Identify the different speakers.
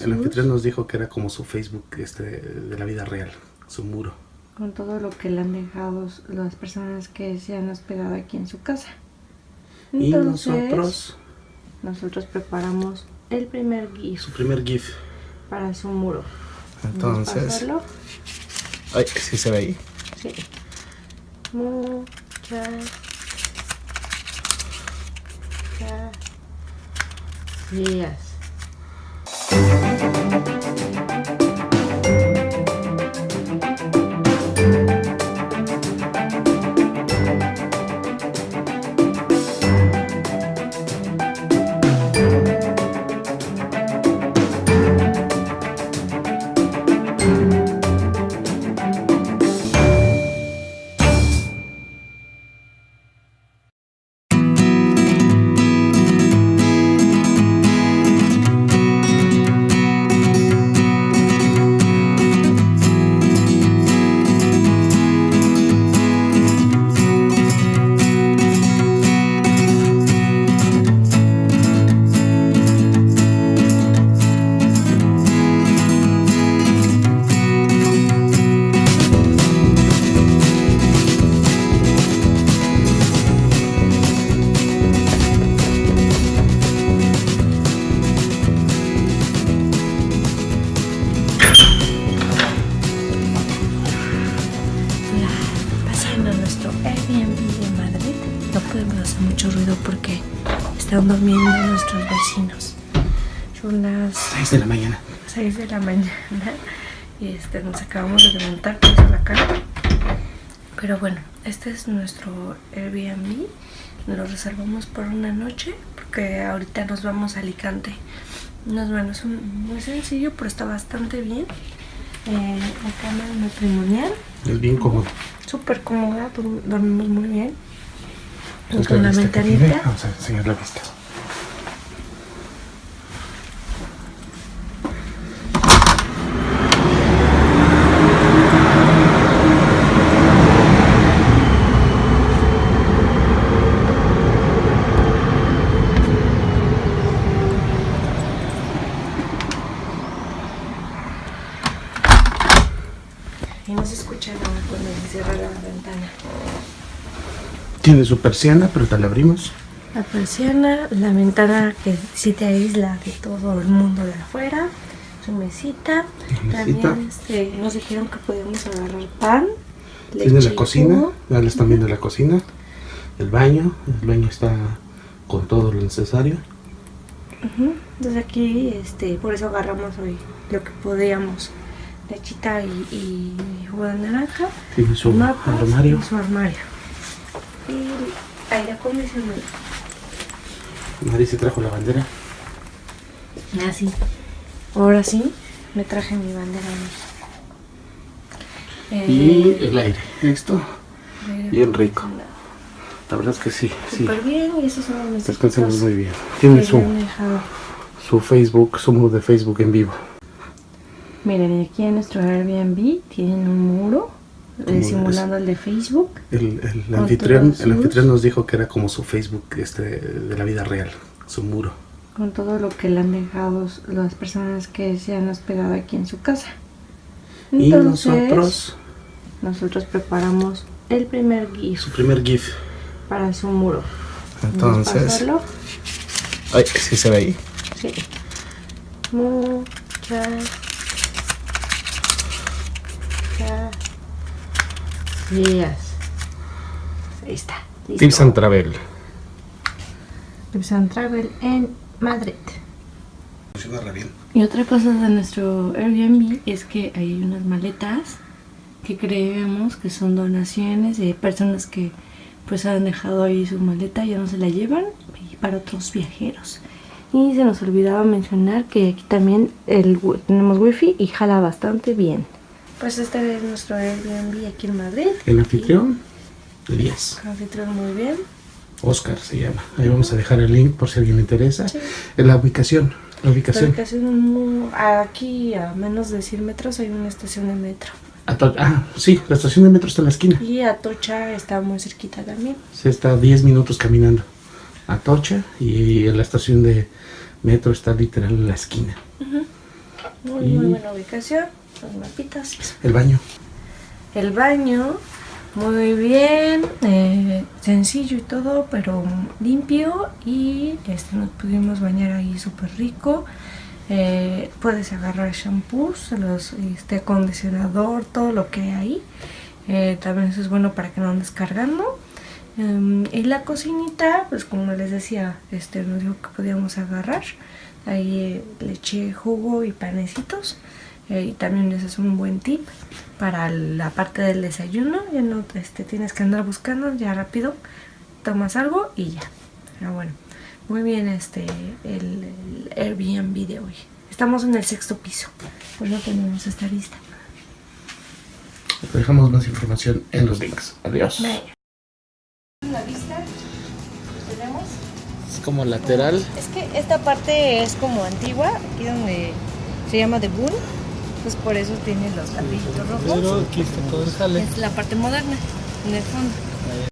Speaker 1: El anfitrión nos dijo que era como su Facebook este, de la vida real, su muro.
Speaker 2: Con todo lo que le han dejado las personas que se han hospedado aquí en su casa.
Speaker 1: y nosotros...
Speaker 2: Nosotros preparamos el primer GIF.
Speaker 1: Su primer GIF.
Speaker 2: Para su muro.
Speaker 1: Entonces... Ay, ¿sí se ve ahí?
Speaker 2: Sí. Muchas... Gracias. Porque están durmiendo nuestros vecinos. Son las
Speaker 1: 6 de la mañana.
Speaker 2: 6 de la mañana. Y este, nos acabamos de levantar por la cara. Pero bueno, este es nuestro Airbnb. Lo reservamos por una noche porque ahorita nos vamos a Alicante. Nos, bueno, es muy sencillo, pero está bastante bien. Eh, la cama matrimonial.
Speaker 1: Es bien cómodo.
Speaker 2: Súper cómoda, dormimos muy bien con la.
Speaker 1: Vamos a enseñar la vista.
Speaker 2: Y no se escucha nada cuando se cierra la ventana.
Speaker 1: Tiene su persiana, pero te la abrimos.
Speaker 2: La persiana, la ventana que sí te aísla de todo el mundo de afuera, su mesita. También este, nos dijeron que podíamos agarrar pan.
Speaker 1: Tiene la cocina, le están viendo la cocina, el baño, el baño está con todo lo necesario.
Speaker 2: Entonces aquí, este, por eso agarramos hoy lo que podíamos. Lechita y, y jugo de naranja.
Speaker 1: Tiene su armario.
Speaker 2: Y su armario y aire acondicionado.
Speaker 1: Mari se trajo la bandera.
Speaker 2: Ah, sí. Ahora sí, me traje mi bandera.
Speaker 1: y eh, el aire. Esto. Bien rico. La verdad es que sí.
Speaker 2: Súper bien y esos son los
Speaker 1: Descansamos muy bien. Tiene su, su Facebook, su muro de Facebook en vivo.
Speaker 2: Miren, aquí en nuestro Airbnb tienen un muro simulando el de Facebook.
Speaker 1: El, anfitrión, el anfitrión nos dijo que era como su Facebook este, de la vida real, su muro.
Speaker 2: Con todo lo que le han dejado las personas que se han hospedado aquí en su casa.
Speaker 1: y nosotros...
Speaker 2: Nosotros preparamos el primer GIF.
Speaker 1: Su primer GIF.
Speaker 2: Para su muro.
Speaker 1: Entonces... Ay, sí se ve ahí.
Speaker 2: Sí. Muchas Ahí está.
Speaker 1: Tips and Travel.
Speaker 2: Tips and Travel en Madrid. Y otra cosa de nuestro Airbnb es que hay unas maletas que creemos que son donaciones de personas que pues han dejado ahí su maleta, y ya no se la llevan y para otros viajeros. Y se nos olvidaba mencionar que aquí también el, tenemos wifi y jala bastante bien. Pues este es nuestro Airbnb aquí en Madrid.
Speaker 1: El anfitrión de 10.
Speaker 2: El anfitrión muy bien.
Speaker 1: Oscar se llama. Ahí vamos a dejar el link por si alguien le interesa. En la ubicación. La ubicación.
Speaker 2: La ubicación aquí a menos de 100 metros hay una estación de metro.
Speaker 1: ah, sí, la estación de metro está en la esquina.
Speaker 2: Y Atocha está muy cerquita también.
Speaker 1: Se está 10 minutos caminando. Atocha y la estación de metro está literal en la esquina.
Speaker 2: Muy,
Speaker 1: Y-
Speaker 2: muy buena ubicación. Los mapitas.
Speaker 1: El baño.
Speaker 2: El baño, muy bien, eh, sencillo y todo, pero limpio y este, nos pudimos bañar ahí súper rico. Eh, puedes agarrar shampoos, los, este acondicionador, todo lo que hay ahí. Eh, también eso es bueno para que no andes cargando. Em, y la cocinita, pues como les decía, este nos dijo que podíamos agarrar. Ahí eh, le eché jugo y panecitos. Eh, y también ese es un buen tip para la parte del desayuno. Ya no este, tienes que andar buscando, ya rápido tomas algo y ya. Pero bueno, muy bien este el, el Airbnb de hoy. Estamos en el sexto piso, pues no tenemos esta lista.
Speaker 1: Dejamos más información en los links. Adiós.
Speaker 2: La vista tenemos.
Speaker 1: Es como lateral.
Speaker 2: Es que esta parte es como antigua, aquí donde se llama The Boon, pues por eso tiene los ladrillitos rojos.
Speaker 3: Pero aquí está todo el jale.
Speaker 2: Es la parte moderna, en el fondo.